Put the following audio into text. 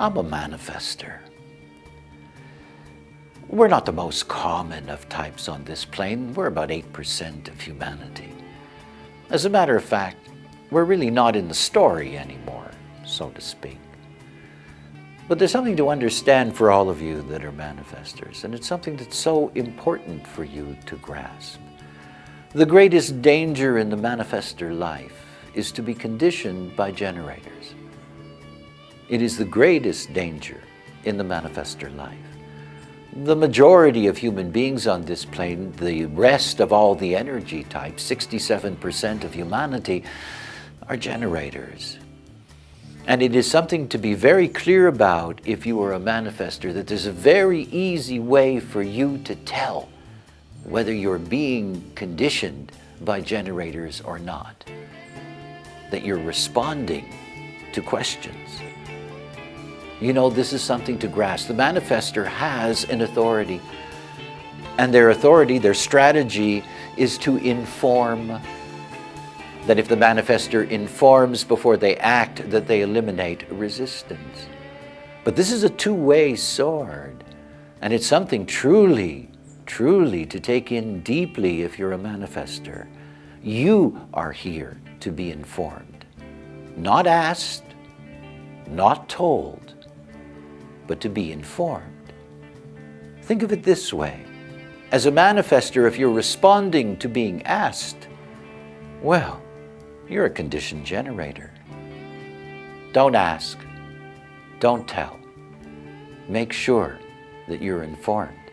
I'm a manifestor. We're not the most common of types on this plane. We're about 8% of humanity. As a matter of fact, we're really not in the story anymore, so to speak. But there's something to understand for all of you that are manifestors, and it's something that's so important for you to grasp. The greatest danger in the manifestor life is to be conditioned by generators. It is the greatest danger in the manifestor life. The majority of human beings on this plane, the rest of all the energy types, 67% of humanity, are generators. And it is something to be very clear about if you are a manifestor, that there's a very easy way for you to tell whether you're being conditioned by generators or not. That you're responding to questions. You know, this is something to grasp. The manifestor has an authority. And their authority, their strategy is to inform. That if the manifestor informs before they act, that they eliminate resistance. But this is a two-way sword. And it's something truly, truly to take in deeply if you're a manifestor. You are here to be informed. Not asked, not told, but to be informed. Think of it this way. As a manifestor, if you're responding to being asked, well, you're a condition generator. Don't ask. Don't tell. Make sure that you're informed.